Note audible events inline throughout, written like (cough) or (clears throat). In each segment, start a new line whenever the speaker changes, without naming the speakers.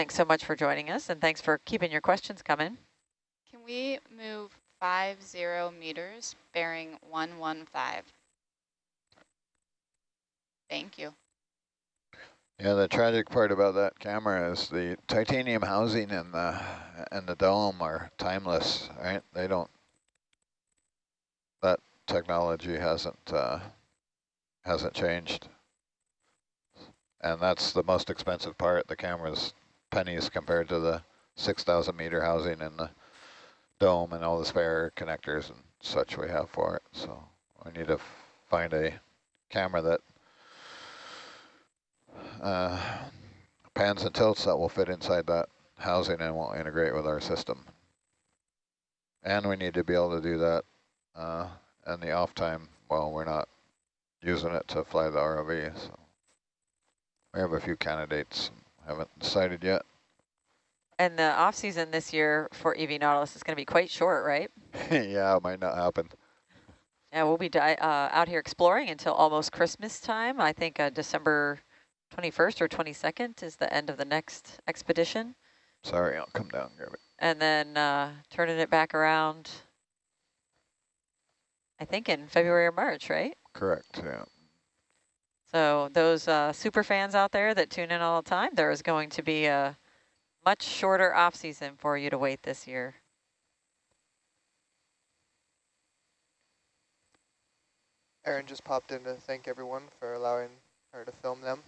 thanks so much for joining us, and thanks for keeping your questions coming.
Can we move five zero meters, bearing 115? Thank you.
Yeah, the tragic part about that camera is the titanium housing and the and the dome are timeless, right? They don't. That technology hasn't uh, hasn't changed, and that's the most expensive part. The camera's pennies compared to the 6,000 meter housing and the dome and all the spare connectors and such we have for it. So we need to find a camera that uh, pans and tilts that will fit inside that housing and will integrate with our system. And we need to be able to do that uh, in the off time while we're not using it to fly the ROV. So we have a few candidates, haven't decided yet.
And the off season this year for EV Nautilus is going to be quite short, right? (laughs)
yeah, it might not happen.
Yeah, we'll be uh, out here exploring until almost Christmas time. I think uh, December 21st or 22nd is the end of the next expedition.
Sorry, I'll come down and grab it.
And then uh, turning it back around, I think in February or March, right?
Correct, yeah.
So those uh, super fans out there that tune in all the time, there is going to be a much shorter off season for you to wait this year.
Erin just popped in to thank everyone for allowing her to film them.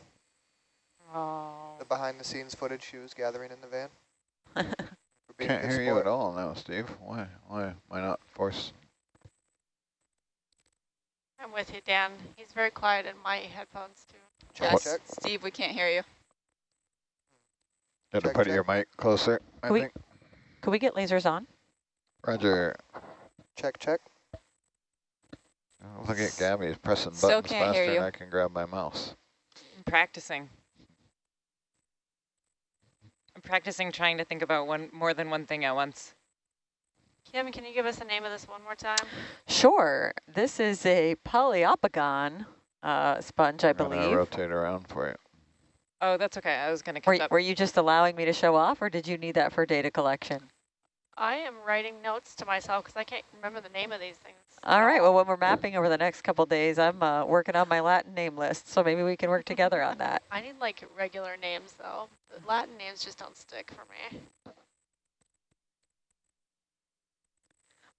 Oh.
The behind the scenes footage she was gathering in the van. (laughs)
Can't hear sport. you at all now, Steve. Why? Why? Why not force?
I'm with you, Dan. He's very quiet in my headphones too.
Check, yes, check. Steve, we can't hear you.
You have to put check. your mic closer, I
could
think.
We, could we get lasers on?
Roger.
Check, check.
Look at Gabby He's pressing Still buttons faster than I can grab my mouse.
I'm practicing. I'm practicing trying to think about one more than one thing at once.
Kim, can you give us the name of this one more time?
Sure. This is a Poliopogon uh, sponge, I believe. I'm believe.
rotate around for you.
Oh, that's okay. I was going to
were, were you just allowing me to show off, or did you need that for data collection?
I am writing notes to myself because I can't remember the name of these things.
All right. Well, when we're mapping over the next couple days, I'm uh, working on my Latin name list, so maybe we can work together on that. (laughs)
I need like regular names though. The Latin names just don't stick for me.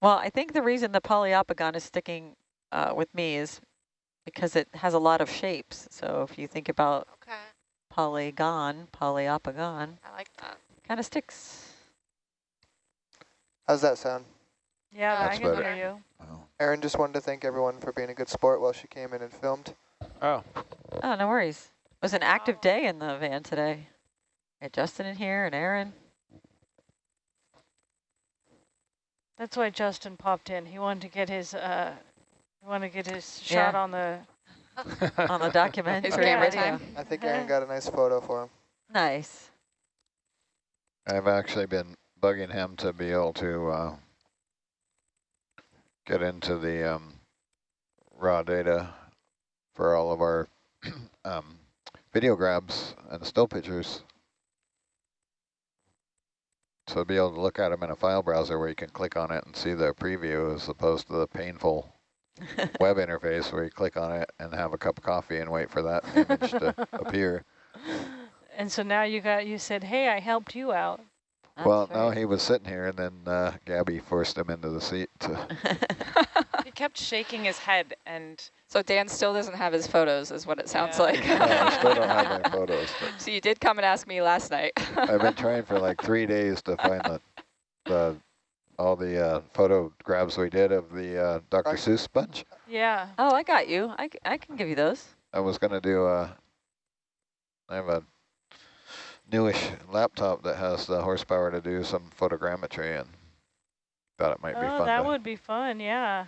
Well, I think the reason the Poliopogon is sticking uh, with me is because it has a lot of shapes. So if you think about
okay.
polygon, Poliopogon,
I like that.
Kind of sticks.
How's that sound?
Yeah, That's I can better. hear you.
Oh. Erin just wanted to thank everyone for being a good sport while she came in and filmed.
Oh.
Oh, no worries. It was an active day in the van today. We had Justin in here and Erin.
That's why Justin popped in. He wanted to get his uh he wanted to get his shot on the (laughs)
on the document.
His camera time.
I think Erin got a nice photo for him.
Nice.
I've actually been bugging him to be able to uh, get into the um, raw data for all of our (clears throat) um, video grabs and still pictures. So be able to look at them in a file browser where you can click on it and see the preview as opposed to the painful (laughs) web interface where you click on it and have a cup of coffee and wait for that image to (laughs) appear.
And so now you got, you said, hey, I helped you out.
That's well, no, he was sitting here, and then uh, Gabby forced him into the seat. (laughs)
he kept shaking his head, and
so Dan still doesn't have his photos, is what it sounds yeah. like.
no, I (laughs) still don't have my photos.
So you did come and ask me last night.
I've been (laughs) trying for like three days to find the the all the uh, photo grabs we did of the uh, Dr. Seuss bunch.
Yeah.
Oh, I got you. I, I can give you those.
I was going to do a, uh, I have a newish laptop that has the horsepower to do some photogrammetry and thought it might
oh,
be fun.
that would be fun, yeah.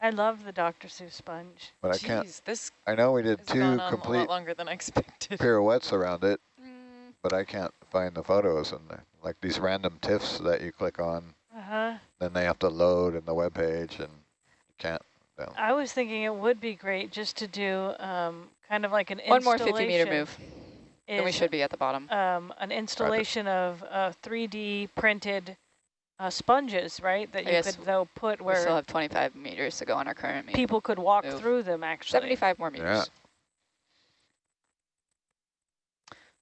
I love the Dr. Seuss sponge.
But Jeez, I can't, this I know we did two complete
longer than I expected.
pirouettes around it, mm. but I can't find the photos and like these random TIFFs that you click on.
Uh-huh.
Then they have to load in the web page and you can't. No.
I was thinking it would be great just to do um, kind of like an
One more 50 meter move. Then we should be at the bottom.
um, an installation of uh, 3D printed uh, sponges, right? That you
guess
could though put where
We still have 25 meters to go on our current meet.
people could walk
move.
through them. Actually,
75 more meters.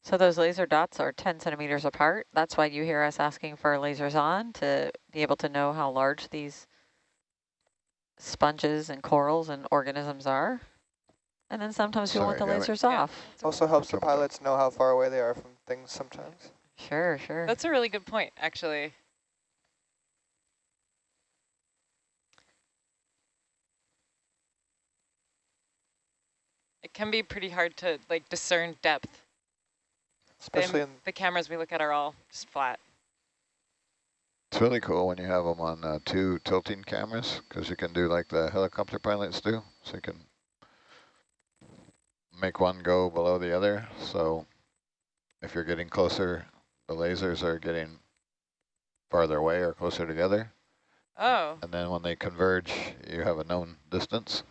So those laser dots are 10 centimeters apart. That's why you hear us asking for lasers on to be able to know how large these sponges and corals and organisms are. And then sometimes we want the
Sorry, got it.
lasers
Yeah.
off.
Also helps the pilots know how far away they are from things sometimes.
Sure, sure.
That's a really good point, actually. It can be pretty hard to like discern depth.
Especially
Then
in
the cameras we look at are all just flat.
It's really cool when you have them on uh, two tilting cameras because you can do like the helicopter pilots do. So you can make one go below the other. So if you're getting closer, the lasers are getting farther away or closer together.
Oh,
And then when they converge, you have a known distance.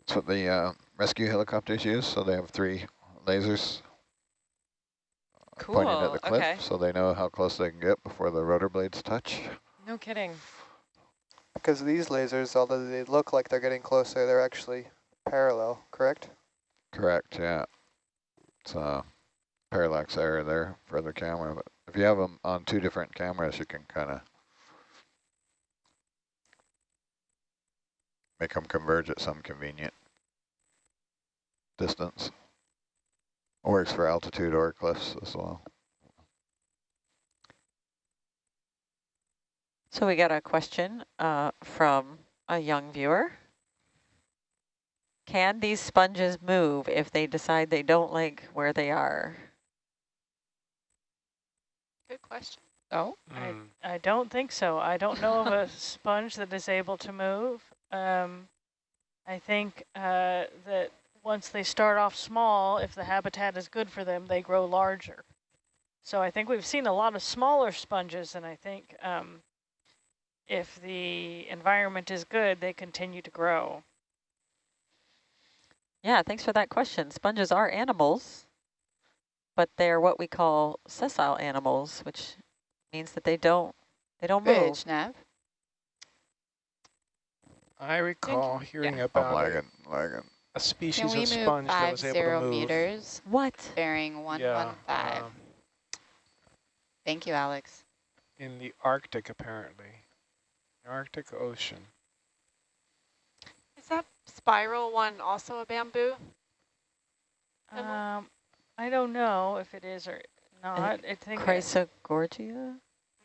That's what the uh, rescue helicopters use. So they have three lasers
cool.
pointing at the cliff
Okay.
so they know how close they can get before the rotor blades touch.
No kidding.
because these lasers, although they look like they're getting closer, they're actually parallel, correct?
Correct, yeah. It's a parallax error there for the camera, but if you have them on two different cameras, you can kind of make them converge at some convenient distance. Works for altitude or cliffs as well.
So we got a question uh, from a young viewer. Can these sponges move if they decide they don't like where they are?
Good question. Oh,
Mm.
I don't think so. I don't know of a sponge that is able to move. Um, I think uh, that once they start off small, if the habitat is good for them, they grow larger. So I think we've seen a lot of smaller sponges, and I think um, if the environment is good, they continue to grow.
Yeah, thanks for that question. Sponges are animals, but they're what we call sessile animals, which means that they don't they don't move.
nav.
I recall hearing
I'm
about a,
lagging, lagging.
a species of sponge that was able
zero
to move.
meters,
What?
bearing one
yeah,
one five?
um,
Thank you, Alex.
in the Arctic, apparently. The Arctic Ocean.
Is that spiral one also a bamboo?
Um, I don't know if it is or not. I think
Chrysogorgia?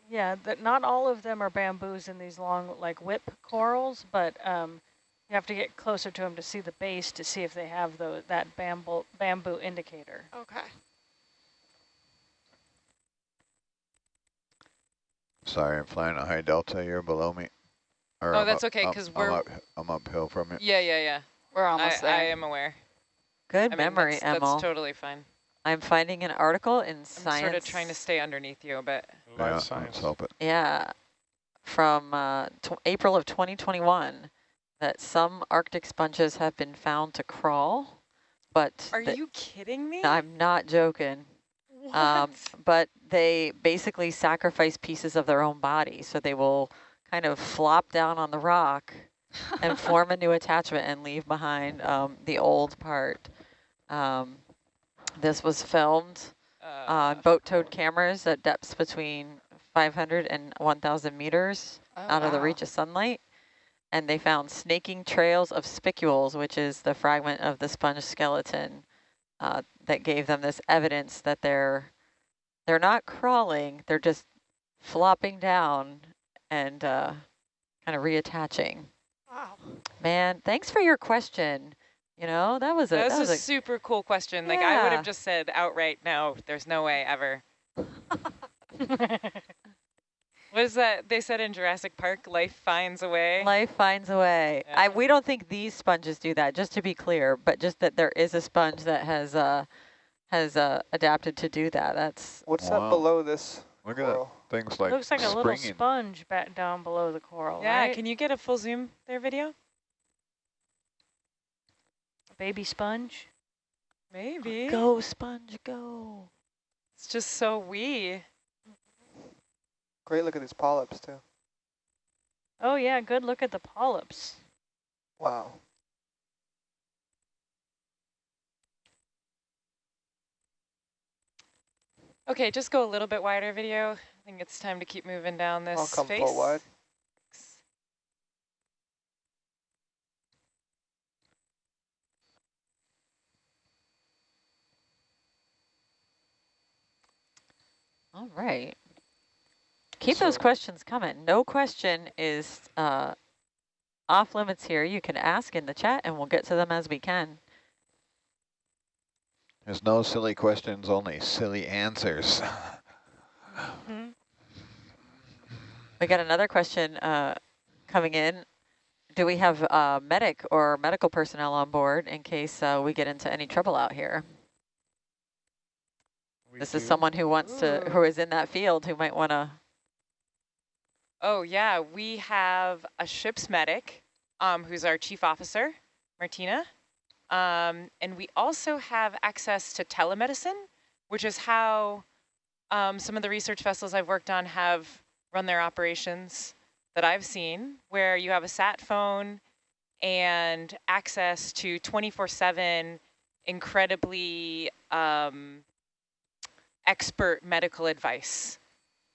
Yeah, that not all of them are bamboos in these long, like whip corals, but um, you have to get closer to them to see the base to see if they have the, that bamboo, bamboo indicator.
Okay.
Sorry, I'm flying a high delta. You're below me. Or
Oh,
I'm
that's
up-
okay, 'cause we're-
up, I'm uphill from it.
Yeah, yeah, yeah.
We're almost
I
there.
I am aware.
Good
I mean,
memory,
that's,
Emil.
That's totally fine.
I'm finding an article in
I'm
Science.
sort of trying to stay underneath you, but
Life
Yeah,
science.
let's hope it.
Yeah, from uh, tw April of 2021, that some Arctic sponges have been found to crawl, but
are you kidding me?
I'm not joking. (laughs)
what?
Um, but they basically sacrifice pieces of their own body, so they will kind of flop down on the rock and (laughs) form a new attachment and leave behind um, the old part. Um, this was filmed
uh,
on boat-towed cameras at depths between 500 and 1,000 meters
Oh,
out of the reach of sunlight. And they found snaking trails of spicules, which is the fragment of the sponge skeleton uh, that gave them this evidence that they're they're not crawling, they're just flopping down and uh, kind of reattaching.
Wow.
Man, thanks for your question. You know, that was a,
that
that
was
was
a
a
super cool question. Like I would have just said outright, no, there's no way ever. (laughs) What is that they said in Jurassic Park? Life finds a way.
Life finds a way. I, we don't think these sponges do that, just to be clear, but just that there is a sponge that has uh, has uh, adapted to do that. That's
What's
Wow.
that below this
Look at that. Things like
Looks like a little sponge back down below the coral,
yeah,
right?
can you get a full zoom there, video?
Baby sponge?
Maybe.
Go, sponge, go.
It's just so wee.
Great look at these polyps too.
Oh yeah, good look at the polyps.
Wow.
Okay, just go a little bit wider video. I think it's time to keep moving down this
I'll come
space.
full wide.
All right. Keep those questions coming. No question is uh, off limits here. You can ask in the chat and we'll get to them as we can.
There's no silly questions, only silly answers. (laughs)
Hmm.
We got another question uh, coming in. Do we have a medic or medical personnel on board in case uh, we get into any trouble out here?
We
This is someone who wants to, who is in that field who might want to.
Oh yeah, we have a ship's medic, um, who's our chief officer, Martina. Um, and we also have access to telemedicine, which is how um, some of the research vessels I've worked on have run their operations that I've seen, where you have a sat phone and access to 24-7 incredibly um, expert medical advice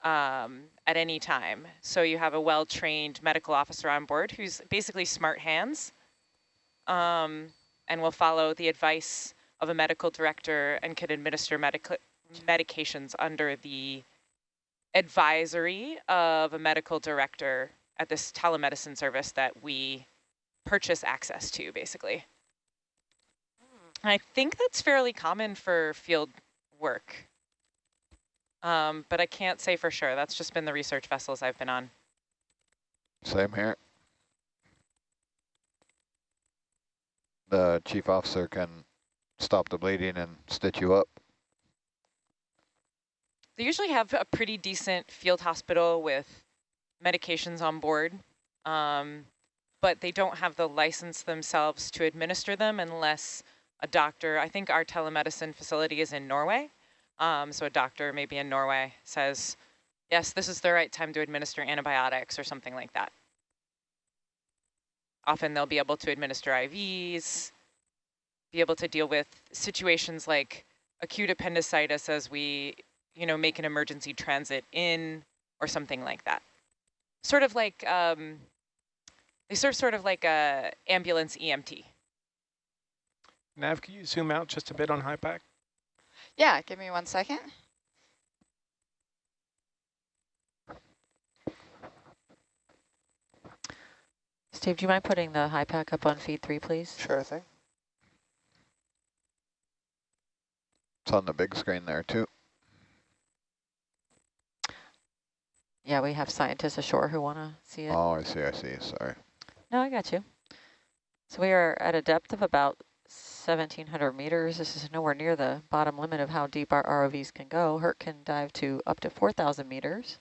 um, at any time. So you have a well-trained medical officer on board who's basically smart hands um, and will follow the advice of a medical director and can administer medica medications under the advisory of a medical director at this telemedicine service that we purchase access to, basically. I think that's fairly common for field work. Um, but I can't say for sure. That's just been the research vessels I've been on.
Same here. The chief officer can stop the bleeding and stitch you up.
They usually have a pretty decent field hospital with medications on board, um, but they don't have the license themselves to administer them unless a doctor, I think our telemedicine facility is in Norway, um, so a doctor maybe in Norway says, yes, this is the right time to administer antibiotics or something like that. Often they'll be able to administer IVs, be able to deal with situations like acute appendicitis as we you know, make an emergency transit in or something like that. Sort of like, um, they serve sort of like a ambulance EMT.
Nav, can you zoom out just a bit on HiPAP?
Yeah, give me one second.
Steve, do you mind putting the HiPAP up on feed three, please?
Sure thing.
It's on the big screen there too.
Yeah, we have scientists ashore who want to see it.
Oh, I see, I see, sorry.
No, I got you. So we are at a depth of about 1,700 meters. This is nowhere near the bottom limit of how deep our ROVs can go. Herc can dive to up to 4,000 meters,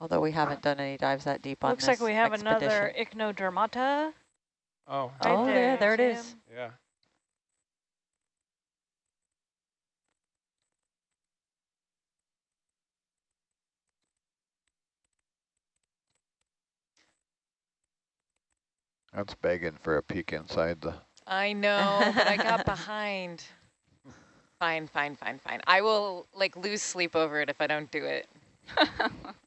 although we haven't done any dives that deep on
Looks like we have
expedition.
another Echinodermata.
Oh,
Right
Oh,
there,
yeah, there it
see
is.
him?
yeah.
That's begging for a peek inside the,
I know, but I got (laughs) behind. Fine, fine, fine, fine. I will like lose sleep over it if I don't do it. (laughs)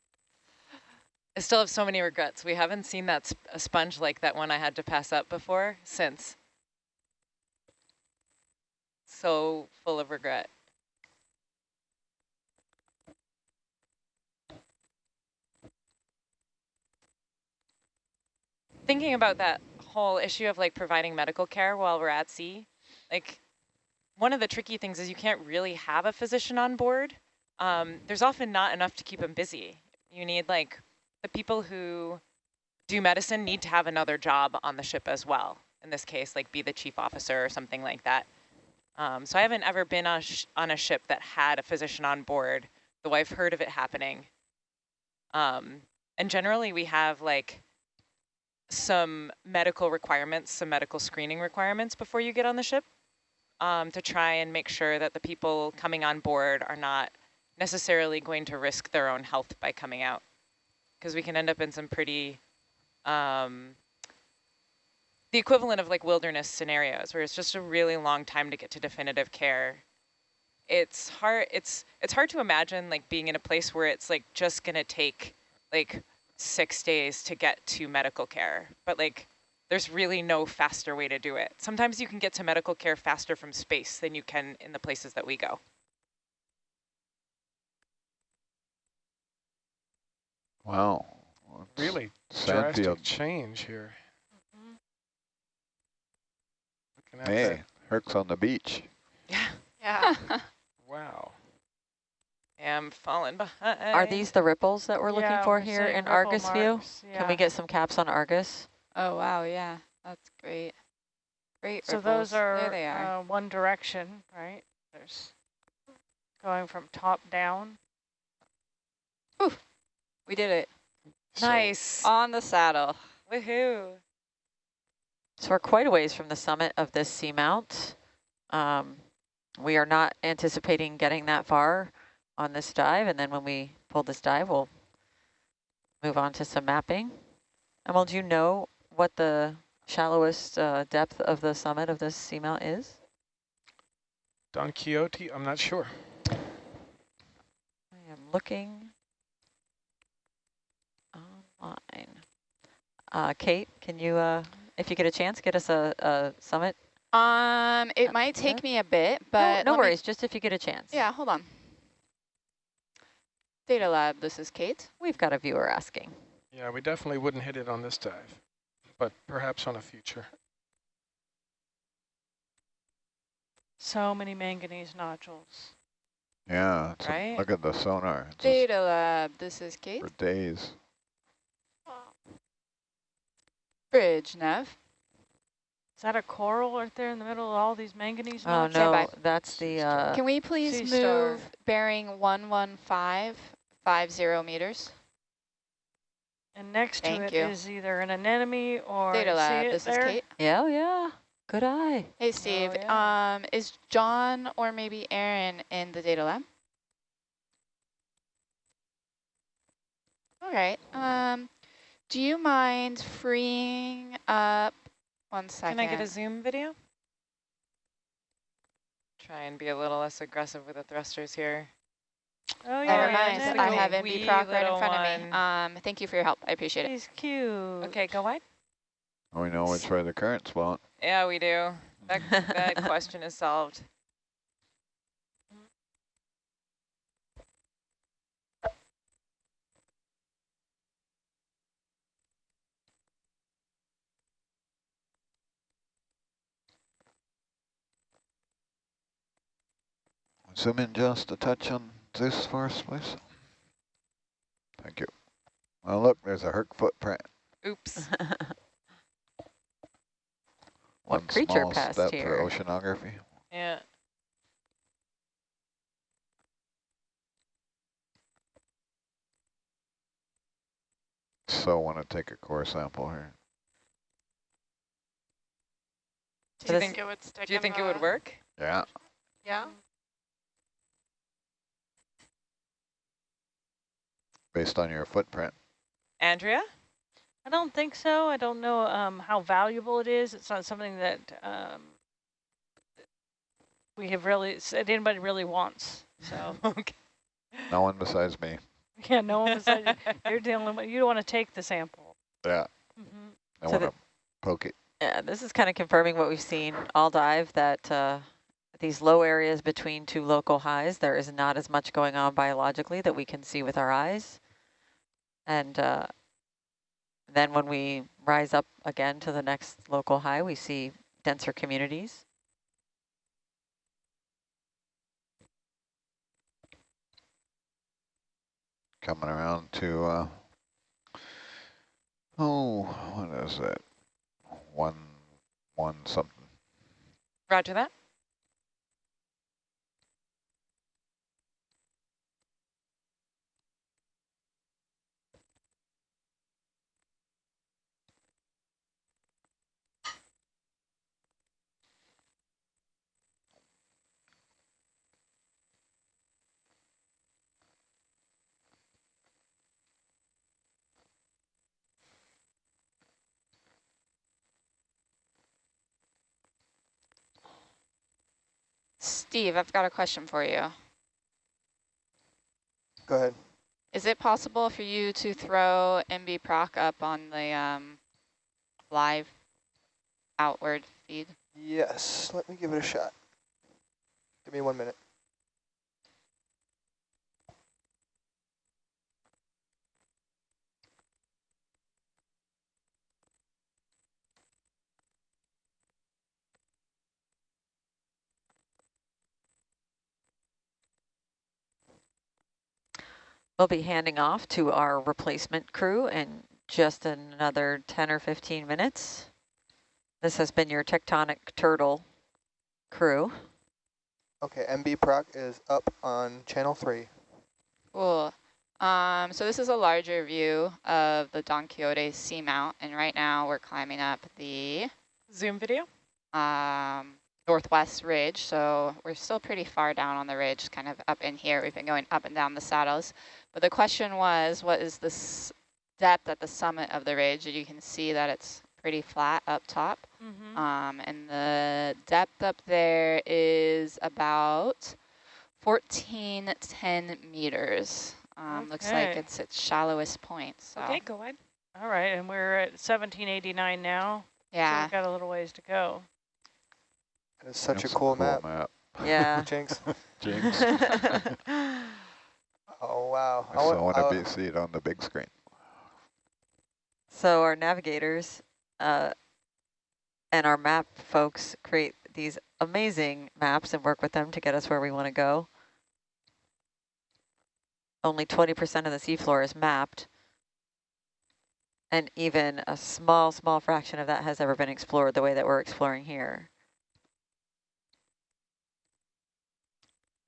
I still have so many regrets. We haven't seen that sp a sponge like that one I had to pass up before since. So full of regret. Thinking about that whole issue of like providing medical care while we're at sea, like one of the tricky things is you can't really have a physician on board. Um, there's often not enough to keep them busy. You need like the people who do medicine need to have another job on the ship as well. In this case, like be the chief officer or something like that. Um, so I haven't ever been on, sh on a ship that had a physician on board, though I've heard of it happening. Um, and generally we have like some medical requirements, some medical screening requirements before you get on the ship. um, to try and make sure that the people coming on board are not necessarily going to risk their own health by coming out. Because we can end up in some pretty, um, the equivalent of like wilderness scenarios where it's just a really long time to get to definitive care. It's hard, it's, it's hard to imagine like being in a place where it's like just gonna take like six days to get to medical care. But like there's really no faster way to do it. Sometimes you can get to medical care faster from space than you can in the places that we go.
Wow. It's
Really
Sandfield.
drastic change here. Looking at
Hey,
that.
Herc's on the beach.
Yeah,
Yeah. (laughs)
Wow.
I'm falling behind.
Are these the ripples that we're looking for here in
ripple
Argus view?
marks,
Can we get some caps on Argus?
Oh, wow, yeah, that's great. Great
So
ripples.
those are,
There they are.
Uh, one direction, right? There's going from top down.
We did it.
So
Nice.
On the saddle.
Woohoo.
So we're quite a ways from the summit of this seamount. Um, we are not anticipating getting that far on this dive, and then when we pull this dive, we'll move on to some mapping. Emil, do you know what the shallowest uh, depth of the summit of this seamount is?
Don Quixote, I'm not sure.
I am looking online. Uh, Kate, can you, uh, if you get a chance, get us a, a summit?
Um, it might take
okay.
me a bit, but
no,
let me-
worries, just if you get a chance.
yeah, hold on. Data Lab, this is Kate.
We've got a viewer asking.
Yeah, we definitely wouldn't hit it on this dive, but perhaps on a future.
So many manganese nodules.
Yeah, it's a-
Right?
look at the sonar. It's
Data Lab, this is Kate.
for days.
Bridge Nev.
Is that a coral right there in the middle of all these manganese
Oh,
nodules?
no, that's the, uh,
Can we please
sea star.
move bearing 11550 meters?
And next to
Thank
it
you.
is either an anemone or
Data
see
Lab,
it
this
there?
is Kate.
yeah, oh, yeah, good eye.
Hey Steve,
yeah.
um, is John or maybe Aaron in the Data Lab? All right. Um, do you mind freeing up one second?
Can I get a zoom video? Try and be a little less aggressive with the thrusters here.
Oh,
Never
yeah,
mind.
anemone.
I have
Wee
MB Proc right in
little
front of me. Um, thank you for your help. I appreciate it.
He's cute.
Okay, go wide.
We know which way the current's blowing.
Yeah, we do. That, that (laughs) question is solved.
Zoom in just a touch on this for us, please. Thank you. Well, look, there's a Herc footprint.
Oops. (laughs)
What
One
creature
small
passed
step
here?
for oceanography.
Yeah.
So want to take a core sample here.
Do
Do
you
you
think
think-
it would stick
Do you
in
think it would work?
Yeah.
Yeah.
Based on your footprint.
Andrea?
I don't think so. I don't know um, how valuable it is. It's not something that um, we have really, said anybody really wants. So, (laughs)
okay.
No one besides me.
yeah, no one (laughs) besides you. You're dealing with, you don't want to take the sample.
Yeah.
Mhm.
I
So
want to poke it.
Yeah, this is kind of confirming what we've seen all dive, that uh, these low areas between two local highs, there is not as much going on biologically that we can see with our eyes. And uh, then when we rise up again to the next local high, we see denser communities.
Coming around to, uh, oh, what is it? One, one something.
Roger that.
Steve, I've got a question for you.
Go ahead.
Is it possible for you to throw MB Proc up on the um, live outward feed?
Yes, let me give it a shot. Give me one minute.
We'll be handing off to our replacement crew in just another 10 or 15 minutes. This has been your Tectonic Turtle crew.
Okay, MB Proc is up on channel three.
Cool. Um, so this is a larger view of the Don Quixote seamount, and right now we're climbing up the
Zoom video?
um, northwest ridge, so we're still pretty far down on the ridge, kind of up in here. We've been going up and down the saddles. But the question was, what is this depth at the summit of the ridge? And you can see that it's pretty flat up top.
Mm -hmm.
Um, and the depth up there is about 1410 meters. Um, Looks like it's its shallowest point. So
Okay, go ahead.
All right, and we're at 1789 now. So
yeah,
we've got a little ways to go.
It's such
That's
a cool, map.
Yeah. (laughs)
Jinx. (laughs)
Jinx. (laughs)
Oh, wow.
I still want to be see it on the big screen.
so our navigators uh, and our map folks create these amazing maps and work with them to get us where we want to go. Only 20% of the seafloor is mapped. And even a small, small fraction of that has ever been explored the way that we're exploring here.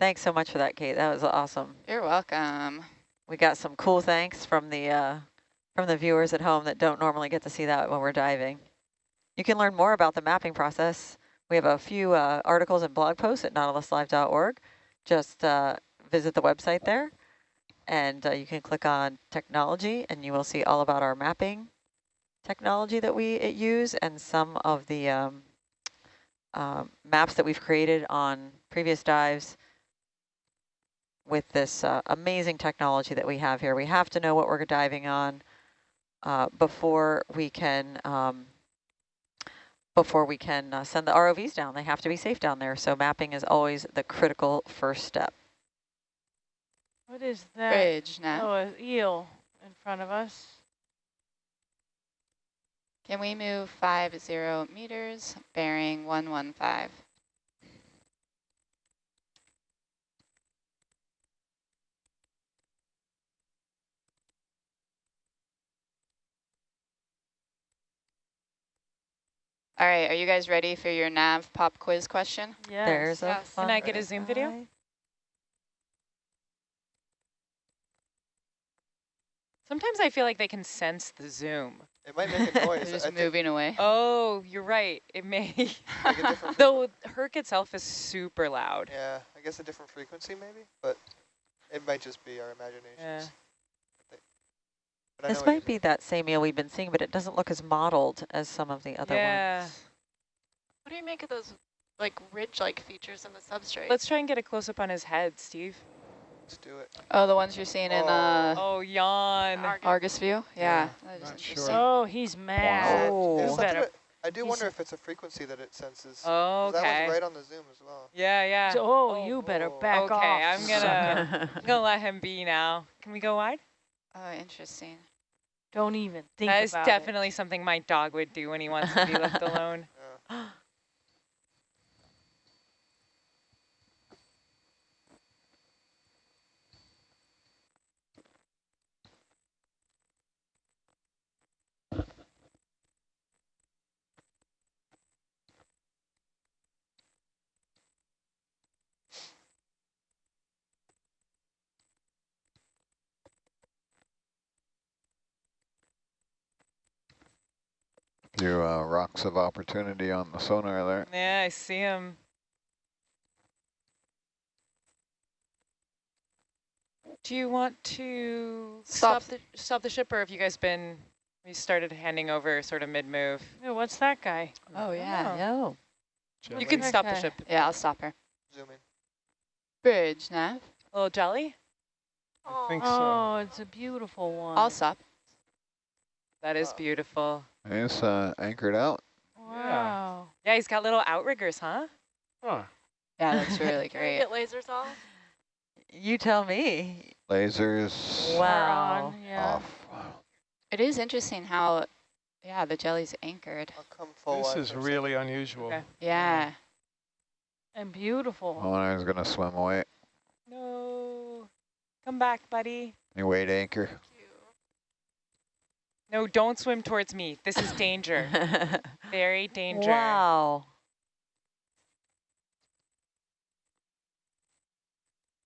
Thanks so much for that, Kate. That was awesome.
you're welcome.
We got some cool thanks from the uh, from the viewers at home that don't normally get to see that when we're diving. You can learn more about the mapping process. We have a few uh, articles and blog posts at nautiluslive.org. Just uh, visit the website there, and uh, you can click on technology, and you will see all about our mapping technology that we uh, use and some of the um, um, maps that we've created on previous dives with this uh, amazing technology that we have here. We have to know what we're diving on uh, before we can um, before we can uh, send the ROVs down. They have to be safe down there. So mapping is always the critical first step.
What is that?
Bridge now.
Oh, an eel in front of us.
Can we move five zero meters, bearing 115? All right, are you guys ready for your nav pop quiz question?
Yes.
There's a
yes.
fun
Can I get a Zoom video? Sometimes I feel like they can sense the zoom.
It might make a (laughs)
They're
noise. I
just
think
moving away.
Oh, you're right. It may.
Make
Though Herc itself is super loud.
Yeah, I guess a different frequency maybe, but it might just be our imaginations.
Yeah.
But
This might be that same eel we've been seeing, but it doesn't look as mottled as some of the other
Yeah.
ones.
What do you make of those like ridge-like features in the substrate?
Let's try and get a close-up on his head, Steve.
Let's do it.
Oh, the ones you're seeing in uh,
Oh, yawn.
Argus.
Argus view? Yeah.
Yeah,
that is
not sure.
Oh, he's mad.
Oh.
something
Better.
I do
He's-
wonder if it's a frequency that it senses.
Oh, okay.
That
okay.
one's right on the zoom as well.
Yeah, yeah.
Oh, you better
oh.
back
okay,
off.
I'm gonna. (laughs) I'm gonna let him be now. Can we go wide?
Oh, interesting.
Don't even think
That is
about
definitely something my dog would do when he wants to be left (laughs) alone.
Yeah. (gasps) (gasps) (laughs)
Few uh, rocks of opportunity on the sonar there.
Yeah, I see him. Do you want to
Stop.
stop the stop the ship, or have you guys been? We started handing over sort of mid move.
it. Yeah, what's that guy?
Oh, yeah.
No.
You can stop the ship.
Yeah, I'll stop her.
Zoom in.
bridge, Nav.
A Little jelly?
I think so.
Oh, it's a beautiful one.
I'll stop.
That is beautiful.
He's uh, anchored out.
Wow.
Yeah, he's got little outriggers, huh?
Huh.
Yeah, that's (laughs) really great.
get lasers off?
You tell me.
Lasers
Wow.
On, yeah.
off.
It is interesting how, yeah, the jelly's anchored.
I'll come
This is
for a
really unusual.
Okay.
Yeah.
And beautiful.
Oh, and I was gonna swim away.
No. Come back, buddy.
You wait anchor.
Second.
No, don't swim towards me. This is danger. (laughs) Very danger.
wow.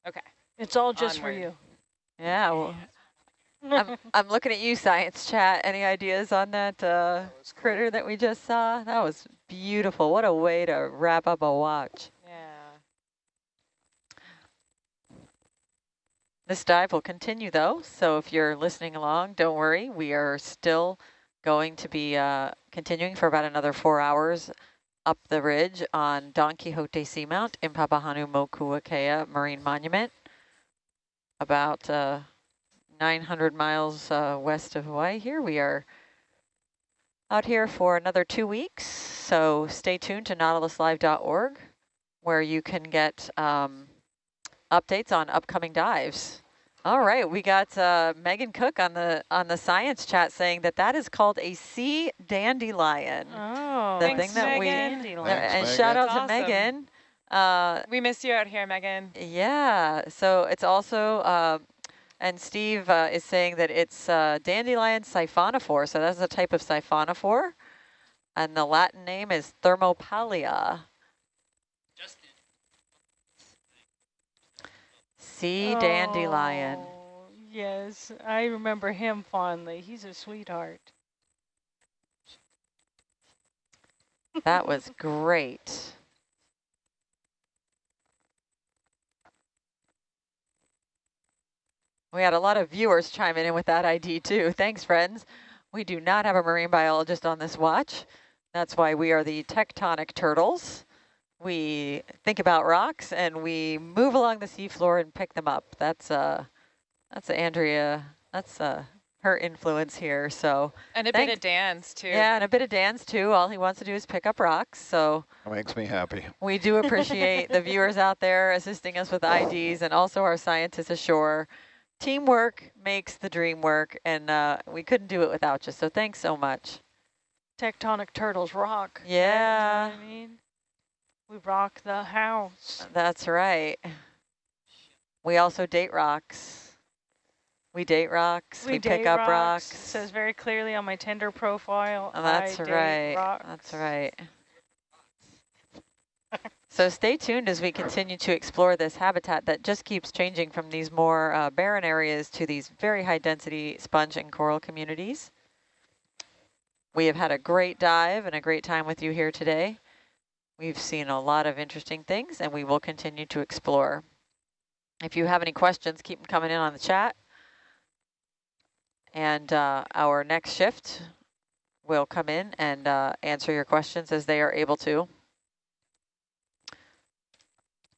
Okay.
It's all just
Onward.
for you.
Yeah. Well, I'm, (laughs) I'm looking at you, science chat. Any ideas on that uh,
That was cool.
critter that we just saw? That was beautiful. What a way to wrap up a watch. This dive will continue though, so if you're listening along, don't worry. We are still going to be uh, continuing for about another four hours up the ridge on Don Quixote Seamount in Papahānaumokuākea Marine Monument, about uh, 900 miles uh, west of Hawaii here. We are out here for another two weeks, so stay tuned to nautiluslive.org where you can get um, updates on upcoming dives. All right, we got uh, Megan Cook on the on the science chat saying that that is called a sea dandelion.
Oh,
The
Thanks,
thing that we-
dandelion.
Thanks,
and
Megan.
shout out
That's
to
awesome.
Megan. Uh,
We miss you out here, Megan.
yeah, so it's also, uh, and Steve uh, is saying that it's uh, dandelion siphonophore, so that's a type of siphonophore, and the Latin name is thermopalia. Sea dandelion.
Oh, yes, I remember him fondly. He's a sweetheart.
That was great. We had a lot of viewers chiming in with that ID too. Thanks, friends. We do not have a marine biologist on this watch. That's why we are the tectonic turtles. We think about rocks and we move along the seafloor and pick them up. That's uh, that's Andrea. That's uh, her influence here. So
And a
Thanks.
bit of dance, too.
yeah, and a bit of Dan's too. All he wants to do is pick up rocks. So
That makes me happy.
we do appreciate the viewers out there assisting us with IDs and also our scientists ashore. Teamwork makes the dream work, and uh, we couldn't do it without you. So thanks so much.
Tectonic turtles rock. right? You know
Yeah.
what I mean? We rock the house.
That's right. We also date rocks. We date rocks. We, pick
date
up
rocks.
rocks.
It says very clearly on my Tinder profile.
Oh, that's
I
right. That's right. so stay tuned as we continue to explore this habitat that just keeps changing from these more uh, barren areas to these very high density sponge and coral communities. We have had a great dive and a great time with you here today. We've seen a lot of interesting things and we will continue to explore. If you have any questions, keep them coming in on the chat. And uh, our next shift will come in and uh, answer your questions as they are able to.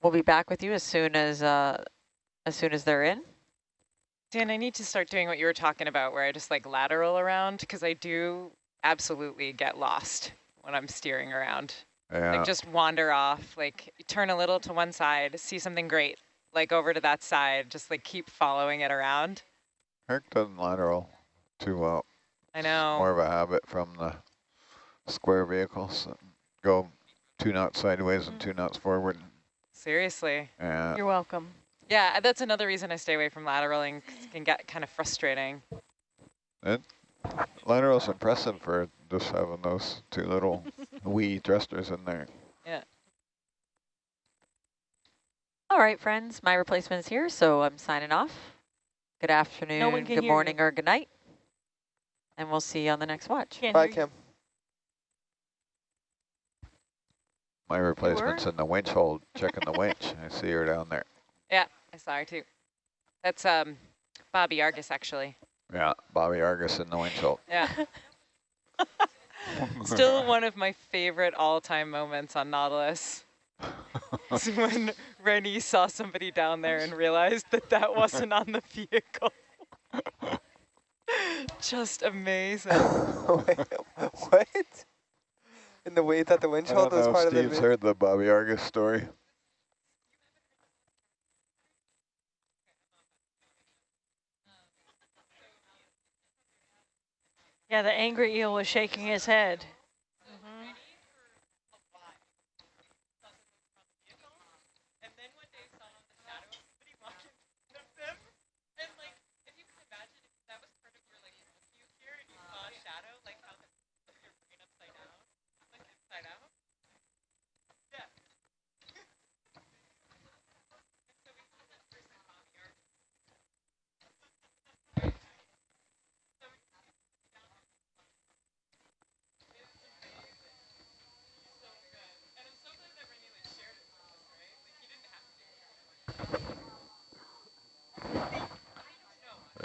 We'll be back with you as soon as uh, as soon as they're in.
Dan, I need to start doing what you were talking about where I just like lateral around because I do absolutely get lost when I'm steering around.
Yeah.
Like just wander off, like turn a little to one side, see something great, like over to that side, just like keep following it around.
Herc doesn't lateral too well.
I know.
More of a habit from the square vehicles. Go two knots sideways and two mm. knots forward.
Seriously.
Yeah.
You're welcome.
Yeah, that's another reason I stay away from lateraling 'cause it can get kind of frustrating.
Lateral's impressive for just having those two little (laughs) wee thrusters in there. Yeah.
All right, friends, my replacement is here, so I'm signing off. Good afternoon,
can
good morning,
you.
or good night. And we'll see you on the next watch.
Can't
Bye. Kim.
My replacement's in the winch hold, checking the winch. (laughs) I see her down there.
Yeah, I saw her too. That's um, Bobby Argus, actually.
Yeah, Bobby Argus in the winch hold.
Yeah. (laughs) Still one of my favorite all-time moments on Nautilus. It's when Rennie saw somebody down there and realized that that wasn't on the vehicle. Just amazing. (laughs)
Wait, what? In the way that the
I
windshield was part
if
of the
Steve's
vi-
heard the Bobby Argus story.
Yeah, the angry eel was shaking his head.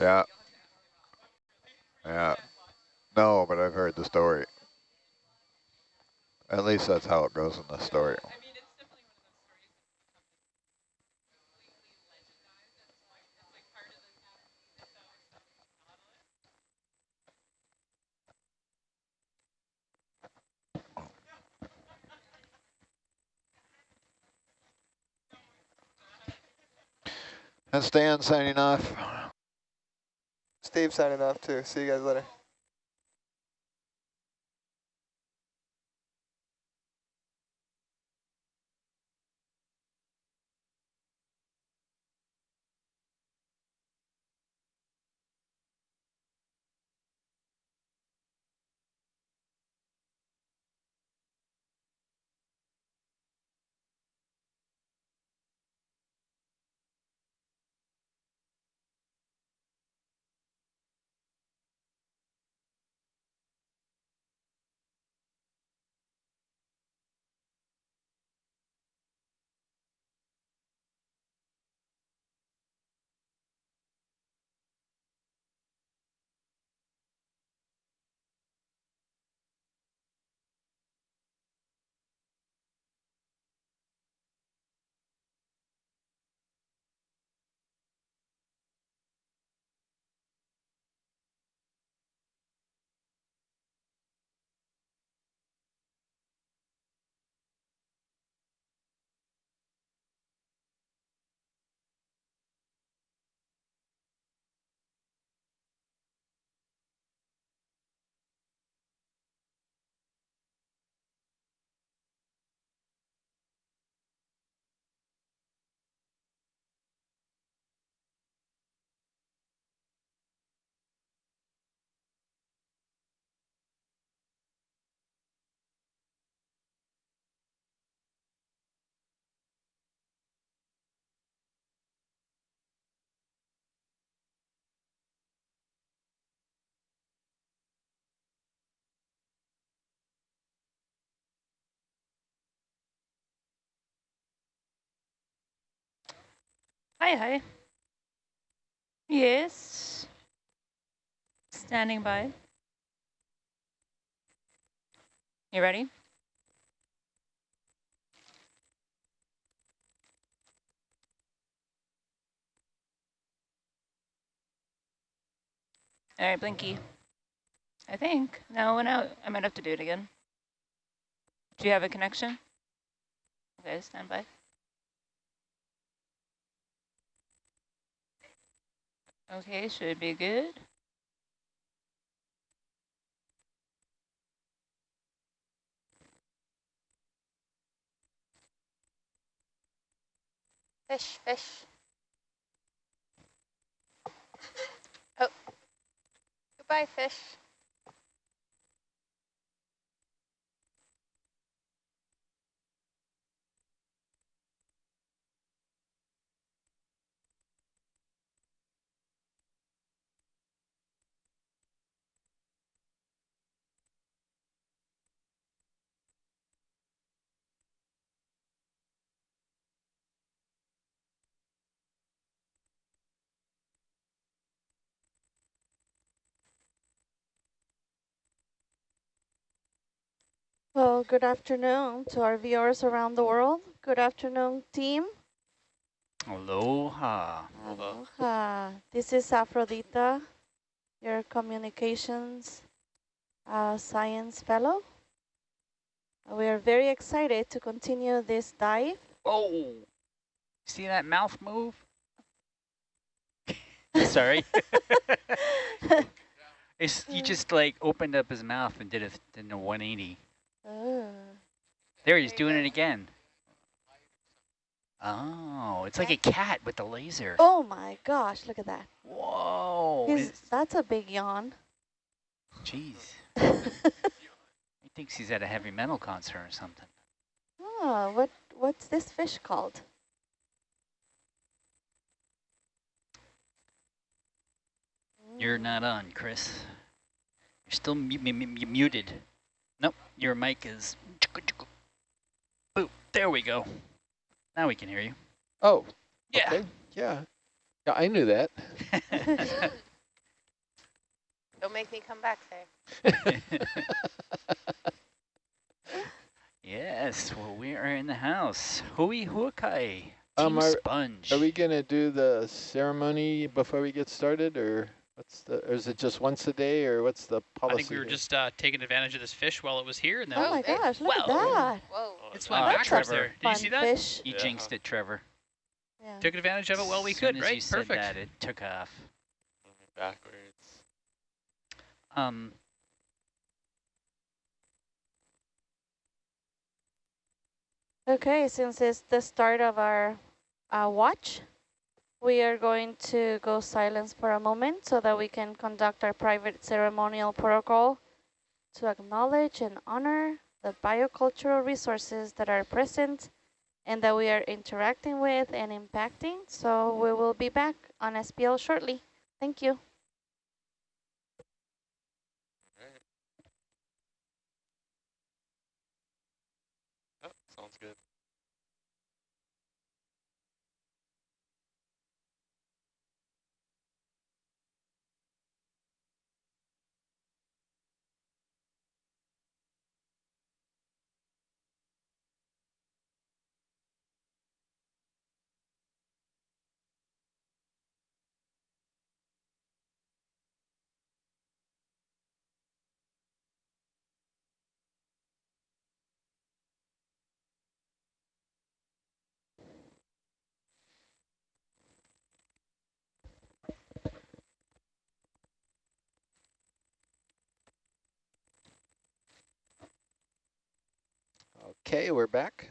Yeah. Yeah. No, but I've heard the story. At least that's how it goes in the story. And Stan signing off.
Steve signing off too. See you guys later.
Hi, hi. Yes. Standing by. You ready? All right, Blinky. I think. No, went out. I might have to do it again. Do you have a connection? Okay, stand by. Okay, should be good.
Fish, fish. Oh. Goodbye, fish.
Well, good afternoon to our viewers around the world. Good afternoon, team.
Aloha.
Aloha. This is Aphrodita, your communications uh, science fellow. We are very excited to continue this dive.
Oh, see that mouth move? (laughs) Sorry. (laughs) it's, you just like opened up his mouth and did a, did a 180. There, he's doing it again. Oh, it's like a cat with the laser.
Oh my gosh, look at that.
Whoa.
He's, that's a big yawn.
Jeez. (laughs) he thinks he's at a heavy metal concert or something.
Oh, what what's this fish called?
You're mm. not on, Chris. You're still mu mu mu muted. Nope, your mic is... Boop, there we go. Now we can hear you.
Oh,
Yeah.
okay. Yeah. Yeah, I knew that. (laughs)
Don't make me come back there. (laughs)
yes, well, we are in the house. Hui huakai. Team
Um, are,
Sponge.
are we going to do the ceremony before we get started, or what's the, or is it just once a day, or what's the policy?
I think we were
here?
just uh, taking advantage of this fish while it was here, and then
Oh my gosh, look at
Whoa.
that.
Whoa.
it swam
Oh,
backwards there. Did you see that?
fish.
You
Yeah.
jinxed it, Trevor.
Yeah.
Took advantage of it while we
As soon
could,
as
right?
you said
Perfect.
that, it took off.
Backwards.
Um,
Okay, since it's the start of our uh, watch, we are going to go silence for a moment so that we can conduct our private ceremonial protocol to acknowledge and honor the biocultural resources that are present and that we are interacting with and impacting. So we will be back on SPL shortly. Thank you.
Oh, sounds good.
Okay, we're back.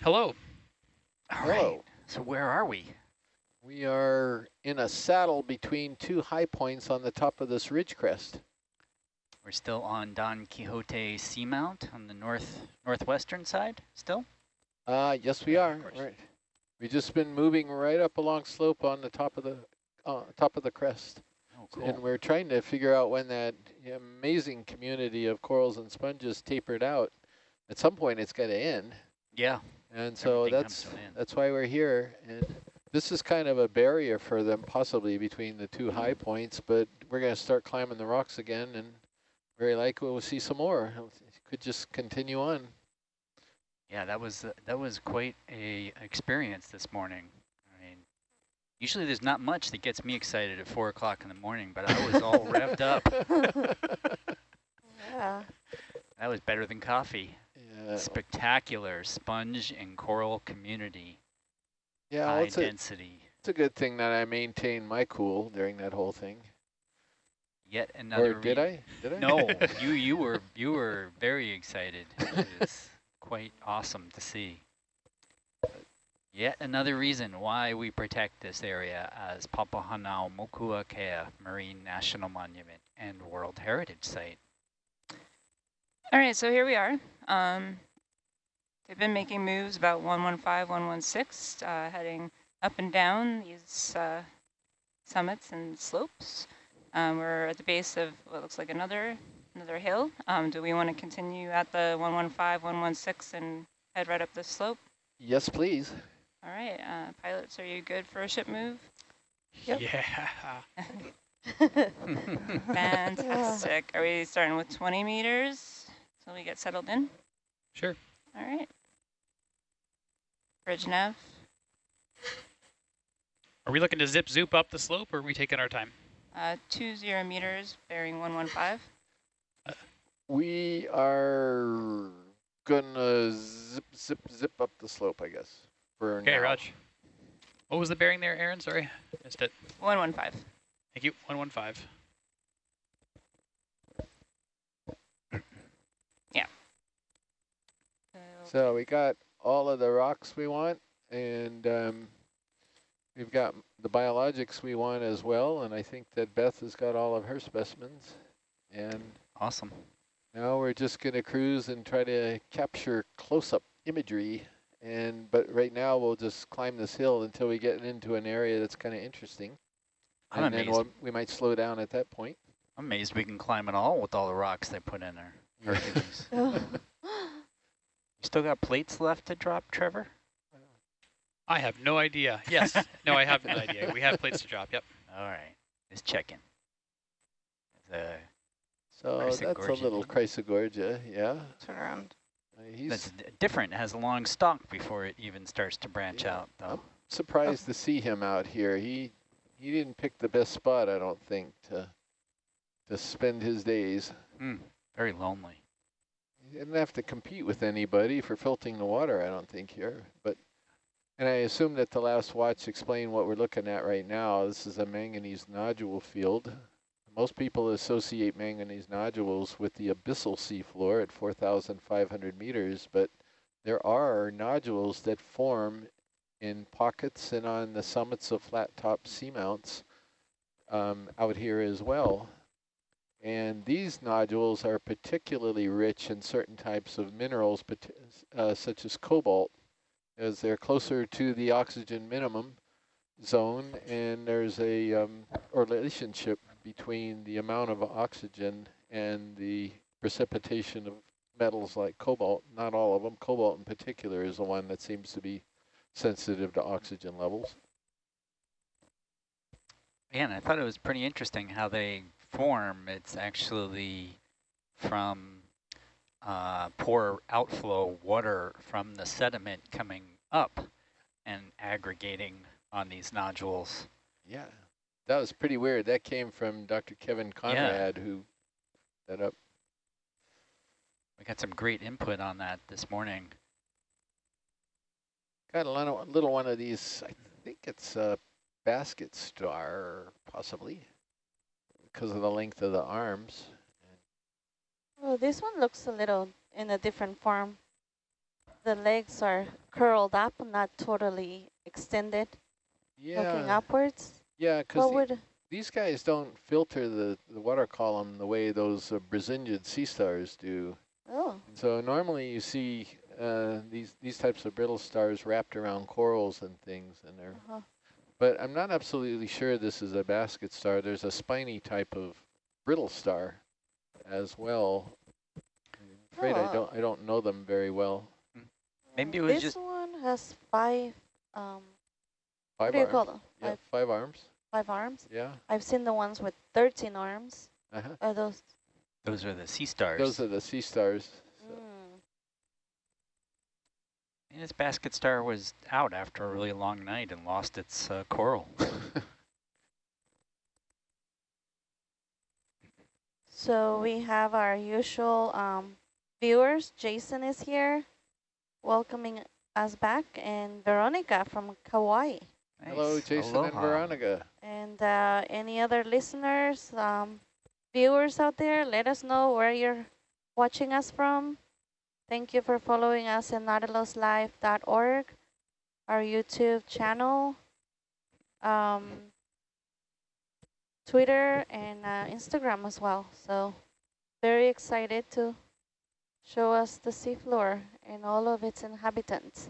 Hello.
all
Hello.
right. So where are we?
We are in a saddle between two high points on the top of this ridge crest.
We're still on Don Quixote Seamount on the north northwestern side still?
Uh, yes, we are. Right. We've just been moving right up along slope on the top of the uh, top of the crest.
Cool.
And we're trying to figure out when that amazing community of corals and sponges tapered out. At some point, it's got to end.
yeah.
And so
Everything
that's
comes to an end.
that's why we're here. And this is kind of a barrier for them, possibly between the two high points. But we're going to start climbing the rocks again, and very likely we'll see some more. Could just continue on.
Yeah, that was uh, that was quite a experience this morning. I mean, usually there's not much that gets me excited at four o'clock in the morning, but I was all revved up. (laughs)
Yeah.
That was better than coffee.
Yeah,
Spectacular sponge and coral community,
yeah. Well,
high
it's a it's a good thing that I maintained my cool during that whole thing.
Yet another.
Or did I? Did I?
No, (laughs) you you were you were very excited. It was (laughs) quite awesome to see. Yet another reason why we protect this area as Papahānaumokuākea Marine National Monument and World Heritage Site.
All right, so here we are. Um, they've been making moves about 115, 116, uh, heading up and down these uh, summits and slopes. Um, we're at the base of what looks like another another hill. Um, do we want to continue at the 115, 116 and head right up this slope?
Yes, please.
All right, uh, pilots, are you good for a ship move?
Yep.
Yeah. (laughs) (laughs)
Fantastic. Are we starting with 20 meters so we get settled in?
Sure.
All right. Bridge nav.
Are we looking to zip zoop up the slope or are we taking our time?
Uh, two zero meters, bearing 115.
We are gonna zip, zip, zip up the slope, I guess. For
Okay,
now.
Raj. What was the bearing there, Aaron? Sorry, missed it.
115.
Thank you. 115.
Yeah.
So we got all of the rocks we want, and um, we've got the biologics we want as well, and I think that Beth has got all of her specimens. And
awesome.
Now we're just going to cruise and try to capture close-up imagery. And but right now we'll just climb this hill until we get into an area that's kind of interesting.
I'm
and
amazed.
then we'll, we might slow down at that point.
I'm amazed we can climb at all with all the rocks they put in there. Hercules. (laughs) you still got plates left to drop, Trevor?
I have no idea. Yes. (laughs) no, I have no idea. We have plates to drop. Yep.
All right. Just checking. The
So that's a little Chrysogorgia, yeah.
Turn around.
He's
That's different. It has a long stalk before it even starts to branch out, though.
surprised to see him out here. He he didn't pick the best spot, I don't think, to to spend his days.
Mm, very lonely.
He didn't have to compete with anybody for filtering the water, I don't think, here. But and I assume that the last watch explained what we're looking at right now. This is a manganese nodule field. Most people associate manganese nodules with the abyssal seafloor at 4,500 meters, but there are nodules that form in pockets and on the summits of flat-top seamounts um, out here as well. And these nodules are particularly rich in certain types of minerals, uh, such as cobalt, as they're closer to the oxygen minimum zone, and there's a um, relationship between the amount of oxygen and the precipitation of metals like cobalt. Not all of them. Cobalt in particular is the one that seems to be sensitive to oxygen levels.
And I thought it was pretty interesting how they form. It's actually from uh, pore outflow water from the sediment coming up and aggregating on these nodules.
Yeah, that was pretty weird. That came from Dr. Kevin Conrad, who set up.
We got some great input on that this morning.
Got a little, little one of these, I think it's a basket star, possibly, because of the length of the arms.
Oh, this one looks a little in a different form. The legs are curled up, not totally extended, looking
Yeah,
upwards.
Yeah, because
would,
these guys don't filter the, the water column the way those uh, brisingid sea stars do.
oh,
So normally you see uh, these these types of brittle stars wrapped around corals and things, and they're.
uh-huh.
But I'm not absolutely sure this is a basket star. There's a spiny type of brittle star as well. I'm afraid I
Oh.
don't I don't know them very well.
Maybe it was
this
just
one has five, um, what
Five
do you
arms.
call them?
Yeah,
Five,
five arms.
five arms?
Yeah.
I've seen the ones with 13 arms.
Uh-huh.
Are those?
those are the sea stars.
Those are the sea stars.
Mm.
And this basket star was out after a really long night and lost its uh, coral. (laughs)
So we have our usual um, viewers. Jason is here, welcoming us back, and Veronica from Kauai.
Hello,
Nice.
Jason and Veronica.
And uh, any other listeners, um, viewers out there, let us know where you're watching us from. Thank you for following us at nautiluslive.org, our YouTube channel, um, Twitter, and uh, Instagram as well. So very excited to show us the seafloor and all of its inhabitants.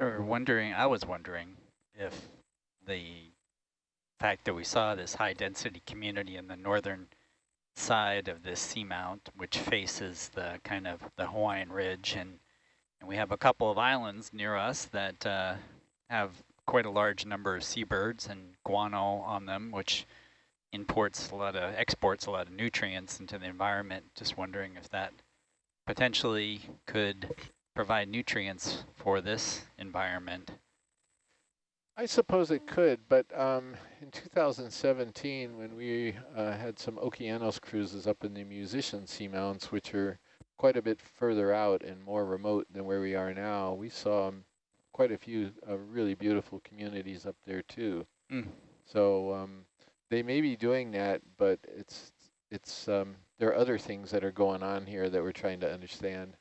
So wondering, I was wondering if the fact that we saw this high density community in the northern side of this seamount, which faces the kind of the Hawaiian Ridge and And we have a couple of islands near us that uh, have quite a large number of seabirds and guano on them, which imports a lot of, exports a lot of nutrients into the environment. Just wondering if that potentially could provide nutrients for this environment.
I suppose it could, but um, in 2017, when we uh, had some Okeanos cruises up in the Musician Seamounts, which are quite a bit further out and more remote than where we are now, we saw um, quite a few uh, really beautiful communities up there too.
Mm.
So um, they may be doing that, but it's it's um, there are other things that are going on here that we're trying to understand.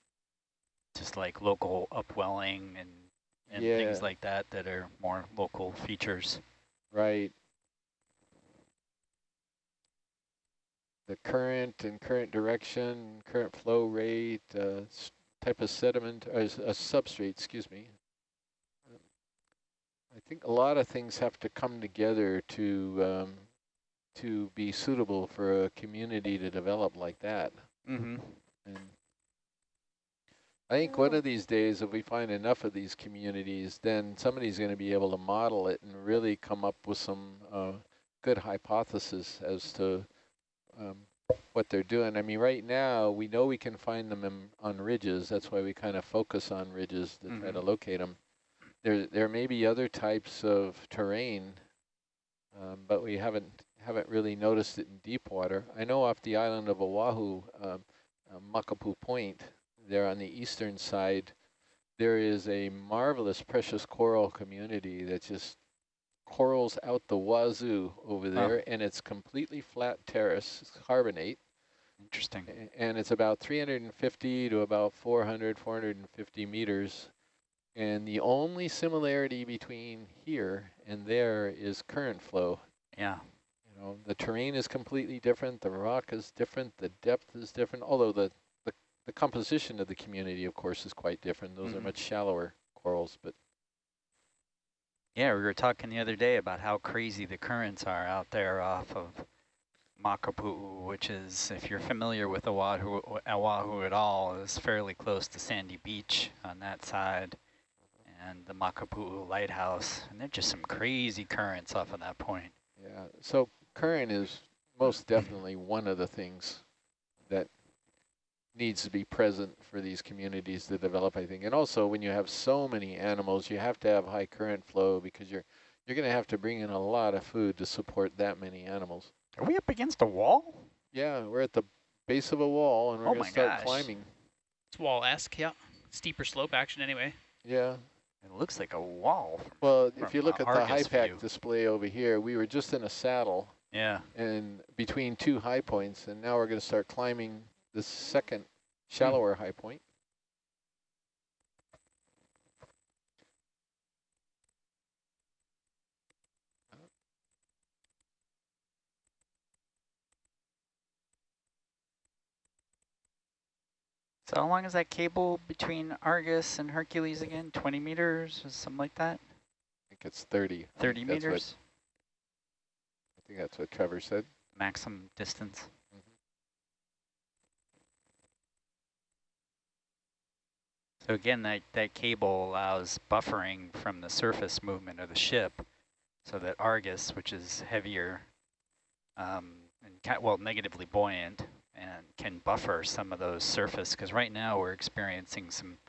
Just like local upwelling and and
Yeah.
things like that that are more local features.
Right. The current and current direction, current flow rate, uh, type of sediment, uh, s- uh, substrate, excuse me. I think a lot of things have to come together to um, to be suitable for a community to develop like that.
Mm-hmm.
And I think one of these days, if we find enough of these communities, then somebody's going to be able to model it and really come up with some uh, good hypothesis as to um, what they're doing. I mean, right now, we know we can find them in, on ridges. That's why we kind of focus on ridges to try to
Mhm.
locate them. There, there may be other types of terrain, um, but we haven't haven't really noticed it in deep water. I know off the island of Oahu, um, uh, Makapu'u Point, there on the eastern side, there is a marvelous precious coral community that just corals out the wazoo over there, and it's completely flat terrace, it's carbonate.
Interesting.
And it's about 350 to about 400, 450 meters. And the only similarity between here and there is current flow.
Yeah.
You know, the terrain is completely different, the rock is different, the depth is different, although the, the, composition of the community, of course, is quite different. Those are
Mhm.
much shallower corals, but
Yeah, we were talking the other day about how crazy the currents are out there off of Makapu'u, which is, if you're familiar with Oahu, Oahu at all, is fairly close to Sandy Beach on that side and the Makapu'u Lighthouse. And there's just some crazy currents off of that point.
yeah. So current is most definitely one of the things that needs to be present for these communities to develop, I think. And also when you have so many animals, you have to have high current flow because you're you're going to have to bring in a lot of food to support that many animals.
Are we up against a wall?
Yeah, we're at the base of a wall and we're
Oh
going to start
gosh.
climbing.
It's wall-esque, yeah. Steeper slope action anyway.
Yeah.
It looks like a wall.
Well, if you look
a
at the high pack
view.
display over here, we were just in a saddle
Yeah.
and between two high points, and now we're going to start climbing the second hmm. shallower high point.
So how long is that cable between Argus and Hercules again? 20 meters or something like that?
I think it's 30. I think
30
that's what-
meters?
I think that's what Trevor said.
Maximum distance. So again, that, that cable allows buffering from the surface movement of the ship so that Argus, which is heavier um, and well, negatively buoyant and can buffer some of those surface because right now we're experiencing some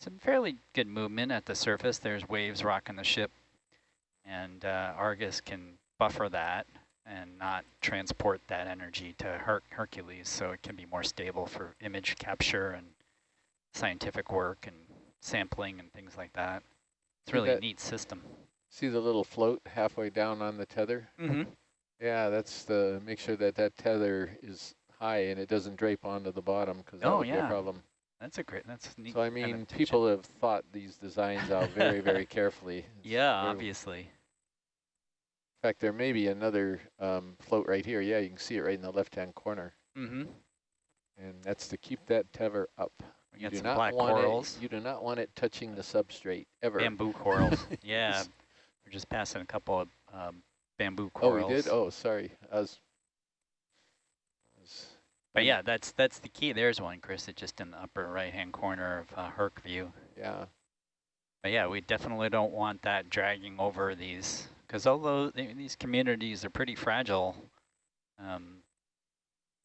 some fairly good movement at the surface. There's waves rocking the ship and uh, Argus can buffer that and not transport that energy to Her Hercules so it can be more stable for image capture and scientific work and sampling and things like that. It's
See
really a neat system.
See the little float halfway down on the tether?
Mm-hmm.
Yeah, that's the make sure that that tether is high and it doesn't drape onto the bottom because that
Oh,
would be a
yeah.
problem.
That's a great, that's neat
So I mean,
adaptation.
people have thought these designs out very, (laughs) very carefully. It's
Yeah, obviously.
In fact, there may be another um, float right here. Yeah, you can see it right in the left-hand corner.
Mm-hmm.
And that's to keep that tether up. You do not want
corals.
It, you do not want it touching the substrate ever.
Bamboo (laughs) corals. yeah, we're just passing a couple of um, bamboo
Oh,
corals.
we did? Oh, sorry. I was,
But yeah, that's that's the key. There's one, Chris. It's just in the upper right-hand corner of uh, Herc view.
Yeah.
But yeah, we definitely don't want that dragging over these, because although th these communities are pretty fragile, um,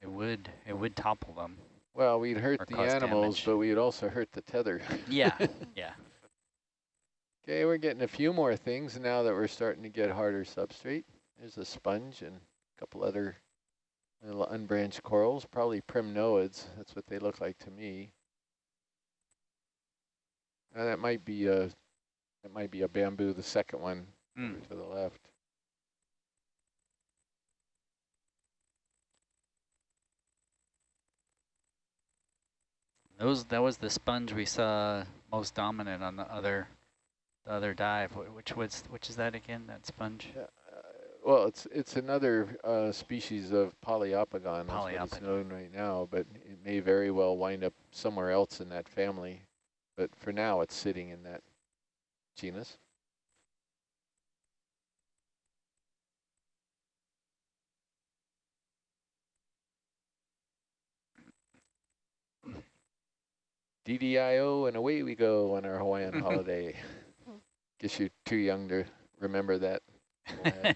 it would it would topple them.
Well, we'd hurt the animals,
damage.
but we'd also hurt the tether.
Yeah, (laughs) yeah.
Okay, we're getting a few more things now that we're starting to get harder substrate. There's a sponge and a couple other little unbranched corals, probably primnoids. That's what they look like to me. And that might be a that might be a bamboo, the second one
Mm.
to the left.
Those that was the sponge we saw most dominant on the other the other dive. Which was which is that again? That sponge?
Yeah, uh, well, it's it's another uh, species of. That's what it's known right now, but it may very well wind up somewhere else in that family. But for now, it's sitting in that genus. DDIO and away we go on our Hawaiian (laughs) holiday. Guess you're too young to remember that. (laughs)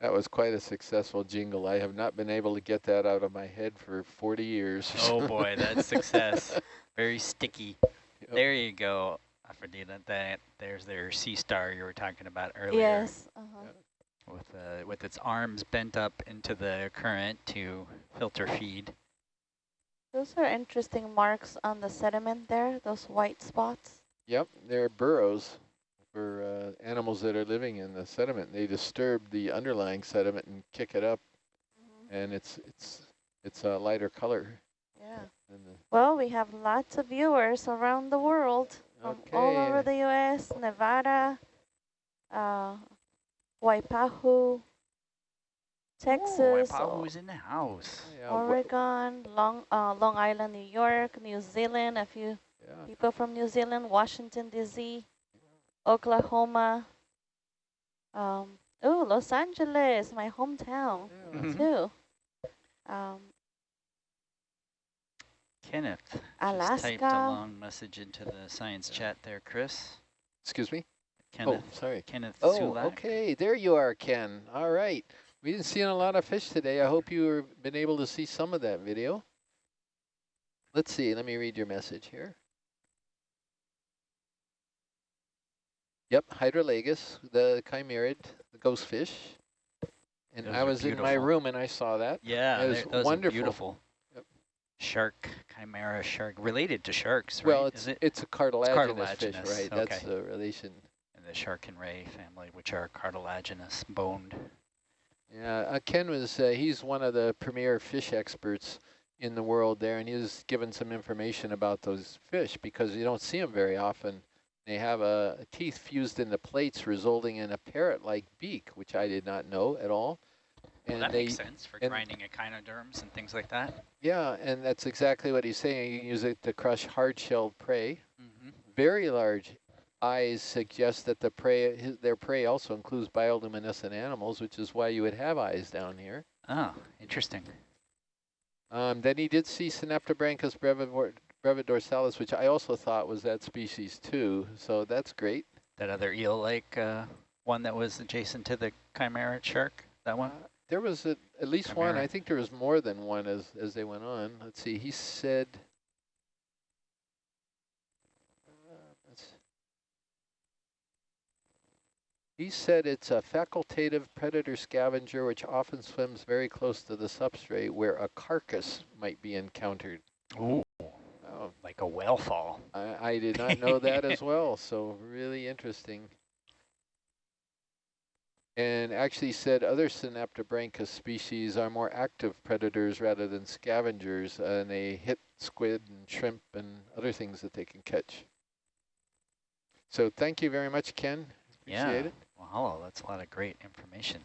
That was quite a successful jingle. I have not been able to get that out of my head for 40 years. (laughs)
oh boy, that's success. Very sticky.
Yep.
There you go, I Aphrodite. That there's their sea star you were talking about earlier.
Yes. Uh-huh.
With uh, with its arms bent up into the current to filter feed.
Those are interesting marks on the sediment there, those white spots.
Yep, they're burrows for uh, animals that are living in the sediment. They disturb the underlying sediment and kick it up, and it's it's it's a lighter color.
Yeah. Well, we have lots of viewers around the world, from all over the U.S., Nevada, uh, Waipahu, Texas,
Oh, Waipahu's in the house.
yeah,
Oregon, Long uh, Long Island, New York, New Zealand, a few
yeah.
people from New Zealand, Washington, D.C., Oklahoma, um, oh, Los Angeles, my hometown,
Yeah.
Mhm.
too. Um,
Kenneth just typed a long message into the science chat there, Chris.
Excuse me.
Kenneth,
Oh, sorry.
Kenneth
Oh,
Sulak.
okay. There you are, Ken. All right. We didn't see a lot of fish today. I hope you've been able to see some of that video. Let's see. Let me read your message here. Yep, Hydrolagus, the chimerid, the ghost fish. And
Those
I was in my room and I saw that.
Yeah,
It was
those
wonderful.
are beautiful.
Yep.
Shark, chimera shark, related to sharks,
Well, it's
it?
it's a cartilaginous, fish,
cartilaginous,
right? That's
okay.
the relation.
The shark and ray family, which are cartilaginous, boned.
Yeah, uh, Ken was, uh, he's one of the premier fish experts in the world there, and he was given some information about those fish because you don't see them very often. They have a, a teeth fused into plates resulting in a parrot-like beak, which I did not know at all.
Well,
And
that
they,
makes sense for grinding echinoderms and things like that.
yeah, and that's exactly what he's saying. You can use it to crush hard-shelled prey.
Mm-hmm.
Very large eyes suggest that the prey, his, their prey also includes bioluminescent animals, which is why you would have eyes down here.
Oh, interesting.
Um, then he did see Synaptobranchus brevidor brevidorsalis, which I also thought was that species too. So that's great.
That other eel-like uh, one that was adjacent to the chimera shark. That one.
Uh, there was a, at least one. I think there was more than one as as they went on. Let's see. He said. Uh, let's- He said it's a facultative predator scavenger which often swims very close to the substrate where a carcass might be encountered.
Ooh,
Oh,
like a whale fall.
I, I did not know that as (laughs) well, so really interesting. And actually said other Synaptobranchus species are more active predators rather than scavengers, and they hit squid and shrimp and other things that they can catch. So thank you very much, Ken.
Yeah.
It.
Well, hello. That's a lot of great information.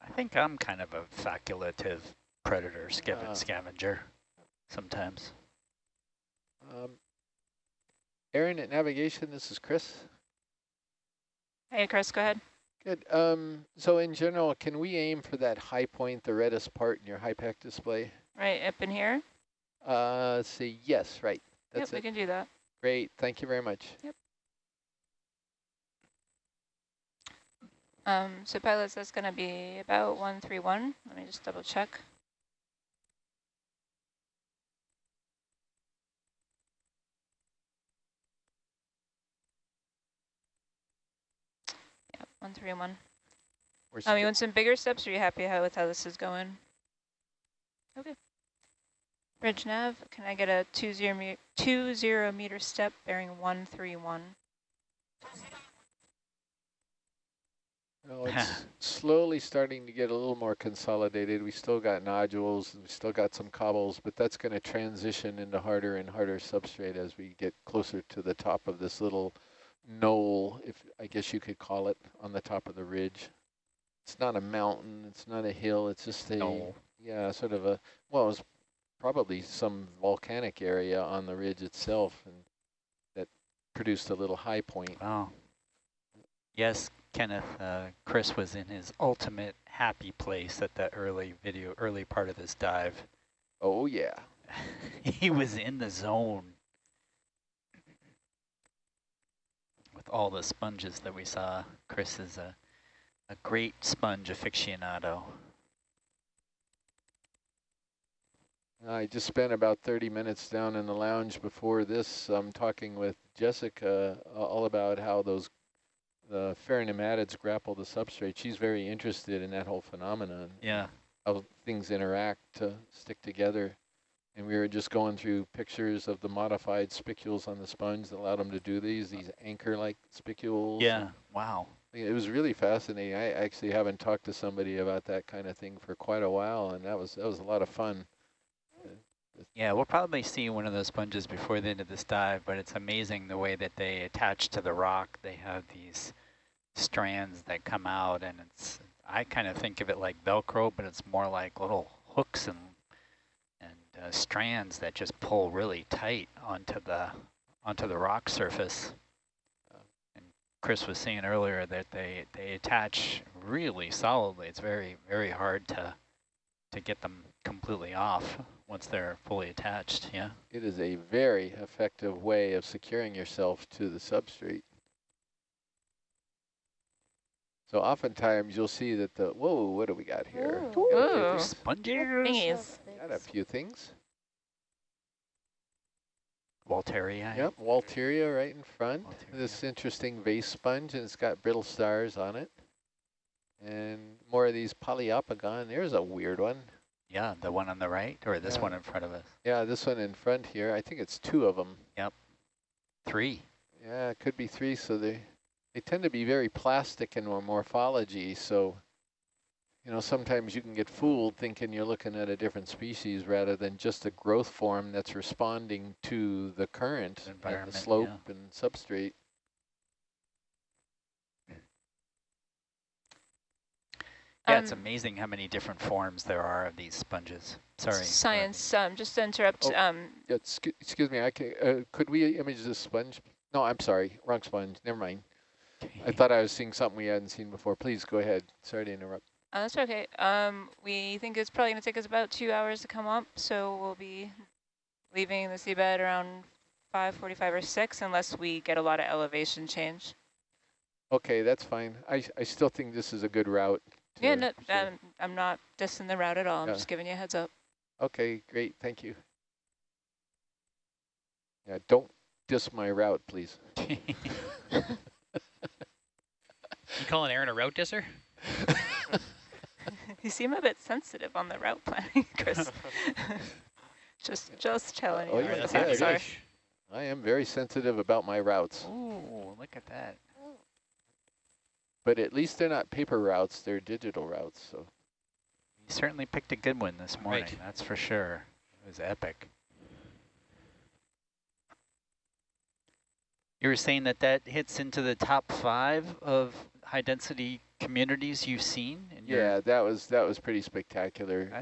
I think I'm kind of a facultative predator scaven
Ah.
scavenger sometimes.
Um, Aaron at navigation, this is Chris.
Hey, Chris, go ahead.
Good. Um, so in general, can we aim for that high point, the reddest part in your HYPACK display?
Right up in here?
Uh, see. Yes, right. That's
yep, we can do that.
Great. Thank you very much.
Yep. Um, so pilots, that's going to be about 131. Let me just double check. Yep, 131.
We're
Um, you want some bigger steps, or are you happy how, with how this is going? Okay. Bridge nav, can I get a two zero, me two zero meter step bearing 131?
No, it's (laughs) slowly starting to get a little more consolidated. We still got nodules, and we still got some cobbles, but that's going to transition into harder and harder substrate as we get closer to the top of this little knoll, if I guess you could call it, on the top of the ridge. It's not a mountain, it's not a hill, it's just a,
Knoll.
yeah, sort of a, well, it was probably some volcanic area on the ridge itself and that produced a little high point.
Oh, Yes, Kenneth, uh, Chris was in his ultimate happy place at that early video, early part of this dive.
Oh, yeah. (laughs)
he was in the zone with all the sponges that we saw. Chris is a, a great sponge aficionado.
I just spent about 30 minutes down in the lounge before this, um, talking with Jessica uh, all about how those the ferronematids grapple the substrate. She's very interested in that whole phenomenon.
Yeah.
How things interact to stick together. And we were just going through pictures of the modified spicules on the sponge that allowed them to do these, these anchor-like spicules.
Yeah, wow.
It was really fascinating. I actually haven't talked to somebody about that kind of thing for quite a while, and that was that was a lot of fun.
Yeah, we'll probably see one of those sponges before the end of this dive, but it's amazing the way that they attach to the rock. They have these strands that come out, and it's I kind of think of it like Velcro, but it's more like little hooks and and uh, strands that just pull really tight onto the onto the rock surface. And Chris was saying earlier that they they attach really solidly. It's very very hard to to get them completely off once they're fully attached, yeah.
It is a very effective way of securing yourself to the substrate. So oftentimes you'll see that the, whoa, what do we got here?
Ooh.
Got a few
Ooh.
Sponges.
Thingies.
Got a few things.
Walteria.
Yep, Walteria right in front.
Walteria.
This interesting vase sponge, and it's got brittle stars on it. And more of these Poliopogon. There's a weird one.
Yeah, the one on the right, or this
Yeah.
one in front of us.
Yeah, this one in front here. I think it's two of them. Yep.
Three.
Yeah, it could be three. So they they tend to be very plastic in their morphology. So, you know, sometimes you can get fooled thinking you're looking at a different species rather than just a growth form that's responding to the current and the slope
yeah.
and substrate.
Yeah, it's
Um,
amazing how many different forms there are of these sponges. Sorry.
Science, um, just to interrupt,
Oh.
um,
Yeah, excuse me, I can, uh, could we image this sponge? No, I'm sorry, wrong sponge. Never mind. I (laughs) thought I was seeing something we hadn't seen before. Please go ahead. Sorry to interrupt.
Uh, that's okay. Um, we think it's probably going to take us about two hours to come up, so we'll be leaving the seabed around 5.45 or 6 unless we get a lot of elevation change.
Okay, that's fine. I, I still think this is a good route.
Yeah, no,
so-
um, I'm not dissing the route at all. I'm
Yeah.
just giving you a heads up.
Okay, great, thank you. Yeah, don't diss my route, please. (laughs)
You calling Aaron a route disser? (laughs)
you seem a bit sensitive on the route planning, (laughs) Chris. (laughs) just just telling
Oh,
you.
yeah,
I'm
yeah,
sorry.
I am very sensitive about my routes,
Ooh, look at that.
but at least they're not paper routes, they're digital routes, so.
You certainly picked a good one this morning,
Right.
that's for sure. It was epic. You were saying that that hits into the top five of high density communities you've seen? in your-
Yeah, that was, that was pretty spectacular.
That,